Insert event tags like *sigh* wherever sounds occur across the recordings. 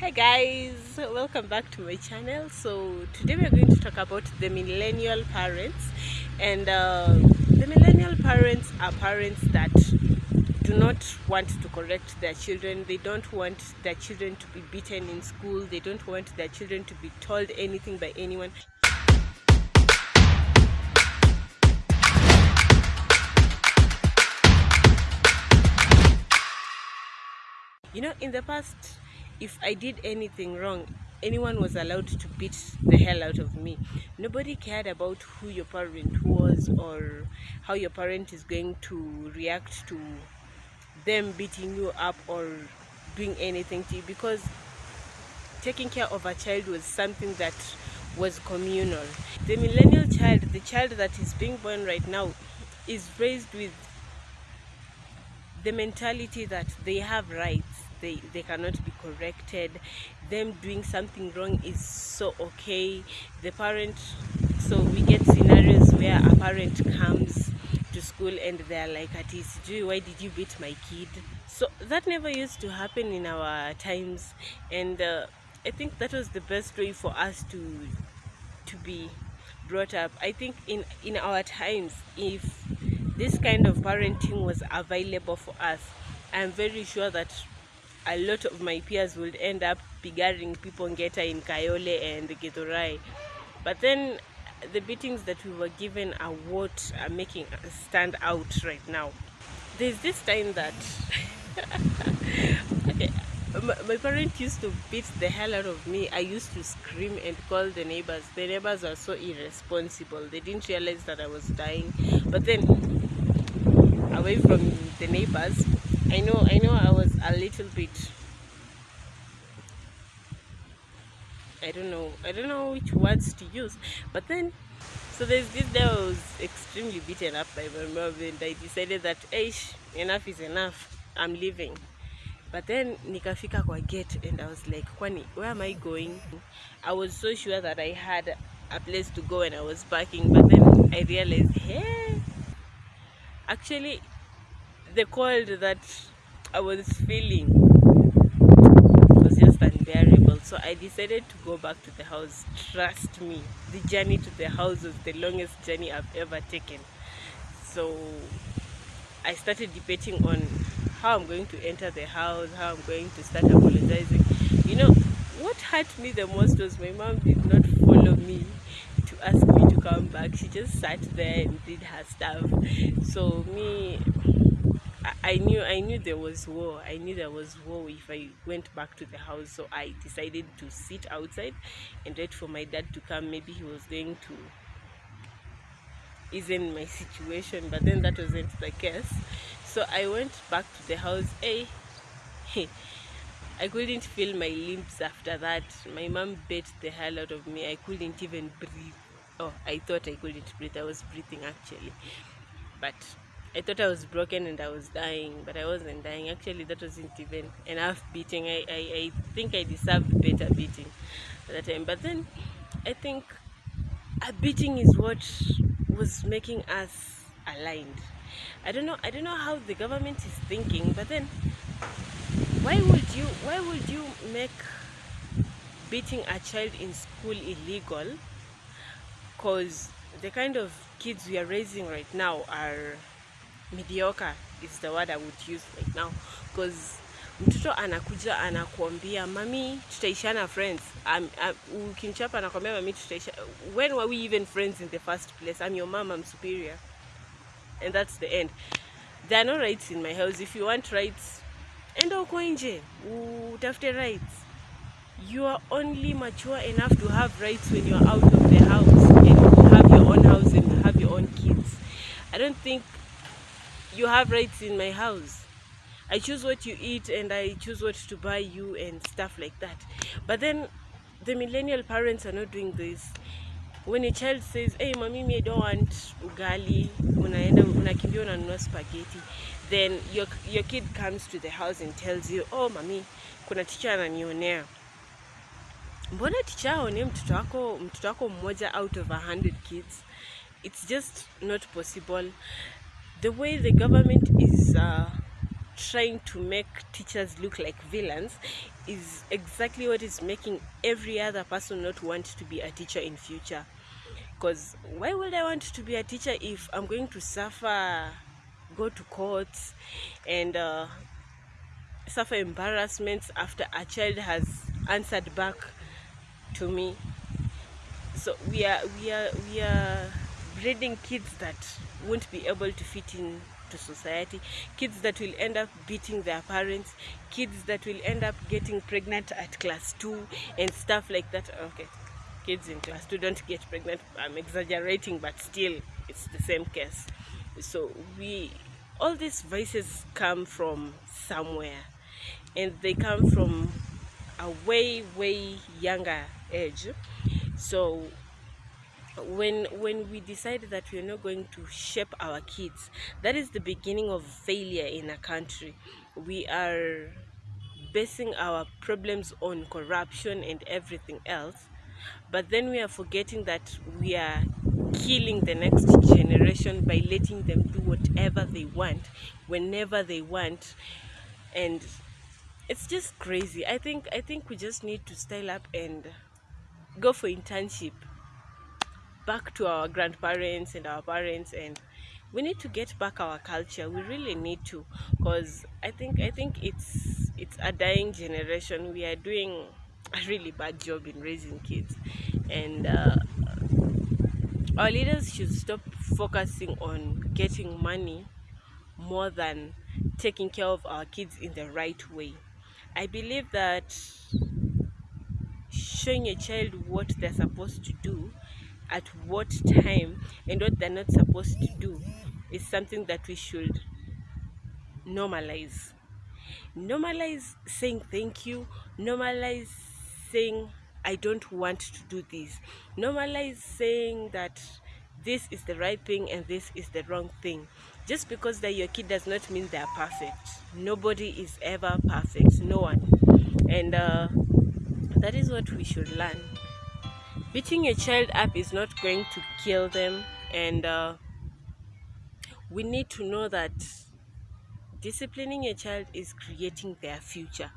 Hi guys, welcome back to my channel. So today we are going to talk about the millennial parents and uh, the millennial parents are parents that do not want to correct their children. They don't want their children to be beaten in school. They don't want their children to be told anything by anyone. You know, in the past, if I did anything wrong, anyone was allowed to beat the hell out of me. Nobody cared about who your parent was or how your parent is going to react to them beating you up or doing anything to you because taking care of a child was something that was communal. The millennial child, the child that is being born right now, is raised with the mentality that they have rights they, they cannot be corrected. Them doing something wrong is so okay. The parent so we get scenarios where a parent comes to school and they're like at sijui why did you beat my kid? So that never used to happen in our times. And uh, i think that was the best way for us to to be brought up. I think in in our times if this kind of parenting was available for us. I'm very sure that a lot of my peers would end up pigaring people ngeta in kayole and githurai. But then the beatings that we were given are what are making us stand out right now. There's this time that okay, *laughs* my, my parent used to beat the hell out of me. I used to scream and call the neighbors. The neighbors were so irresponsible. They didn't realize that i was dying. But then away from the neighbors. I know i know i was a little bit i don't know i don't know which words to use but then so there's this day i was extremely beaten up by my mom and i decided that hey enough is enough. I'm leaving. But then nikafika kwa gate and i was like kwani where am i going? I was so sure that i had a place to go and i was parking but then i realized hey actually the cold that i was feeling was just unbearable. So i decided to go back to the house. Trust me the journey to the house was the longest journey i've ever taken. So i started debating on how i'm going to enter the house how i'm going to start apologizing. You know what hurt me the most was my mom did not follow me to ask me to come back she just sat there and did her stuff so me I- knew I knew there was war. I knew there was war if I went back to the house. So I decided to sit outside and wait for my dad to come. Maybe he was going to ease my situation, but then that wasn't the case. So I went back to the house. Hey, *laughs* I couldn't feel my limbs after that. My mom beat the hell out of me. I couldn't even breathe. Oh, I thought I couldn't breathe. I was breathing actually. But I thought I was broken and I was dying, but I wasn't dying. Actually, that wasn't even enough beating. I, I, I think I deserved better beating at that time. But then I think a beating is what was making us aligned. I don't know. I don't know how the government is thinking, but then why would you why would you make beating a child in school illegal because the kind of kids we are raising right now are mediocre is the word i would use right now. Because mtoto anakuja anakuambia mami tutaishana friends. Ukimchapa anakuambia mami tutaisha when were we even friends in the first place? I'm your mom i'm superior. And that's the end. There are no rights in my house. If you want rights enda uko nje. Utafute rights. You are only mature enough to have rights when you are out of the house own house and have your own kids. I don't think you have rights in my house. I choose what you eat and i choose what to buy you and stuff like that. But then the millennial parents are not doing this. When a child says hey mami me I don't want ugali unakimbia spaghetti then your, your kid comes to the house and tells you oh mami kuna teacher ananionea mbona ticha aone mtoto wako mtoto wako mmoja out of a hundred kids? It's just not possible. The way the government is uh, trying to make teachers look like villains is exactly what is making every other person not want to be a teacher in future. Because why would i want to be a teacher if i'm going to suffer go to courts and uh, suffer embarrassments after a child has answered back to me. So we are we are we are breeding kids that won't be able to fit in to society kids that will end up beating their parents kids that will end up getting pregnant at class 2 and stuff like that. Okay kids in class 2 don't get pregnant. I'm exaggerating but still it's the same case. So we all these vices come from somewhere and they come from a way way younger age so when when we decide that we're not going to shape our kids that is the beginning of failure in a country. We are basing our problems on corruption and everything else but then we are forgetting that we are killing the next generation by letting them do whatever they want whenever they want. And it's just crazy. I think i think we just need to style up and go for internship back to our grandparents and our parents and we need to get back our culture. We really need to because i think i think it's it's a dying generation. We are doing a really bad job in raising kids and uh, our leaders should stop focusing on getting money more than taking care of our kids in the right way. I believe that showing a child what they're supposed to do at what time and what they're not supposed to do is something that we should normalize. Normalize saying thank you. Normalize saying i don't want to do this. Normalize saying that this is the right thing and this is the wrong thing. Just because they're your kid does not mean they're perfect. Nobody is ever perfect. No one. And uh, that is what we should learn. Beating a child up is not going to kill them and uh, we need to know that disciplining a child is creating their future.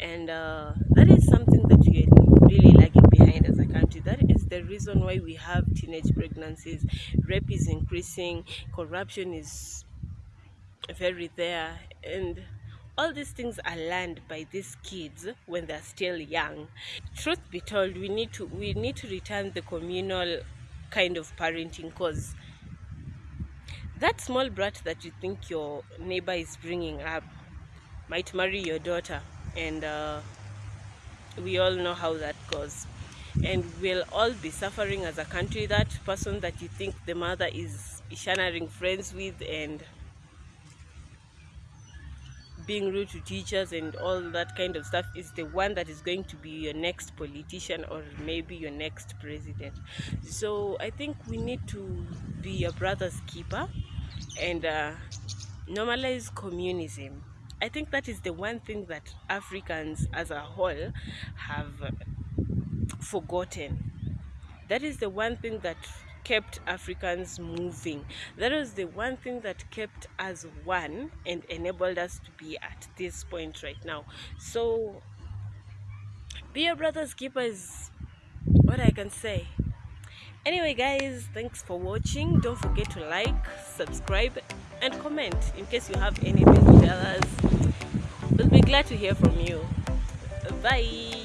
And uh, that is something that we are really lagging behind as a country. That is the reason why we have teenage pregnancies. Rape is increasing. Corruption is very there. And all these things are learned by these kids when they're still young. Truth be told we need to we need to return the communal kind of parenting cause that small brat that you think your neighbor is bringing up might marry your daughter and uh, we all know how that goes. And we'll all be suffering as a country that person that you think the mother is sharing friends with and being rude to teachers and all that kind of stuff is the one that is going to be your next politician or maybe your next president. So i think we need to be your brother's keeper and uh, normalize communism. I think that is the one thing that africans as a whole have forgotten. That is the one thing that kept Africans moving. That was the one thing that kept us one and enabled us to be at this point right now. So, be a brother's keeper is what I can say. Anyway, guys, thanks for watching. Don't forget to like, subscribe, and comment in case you have anything to tell us. We'll be glad to hear from you. Bye.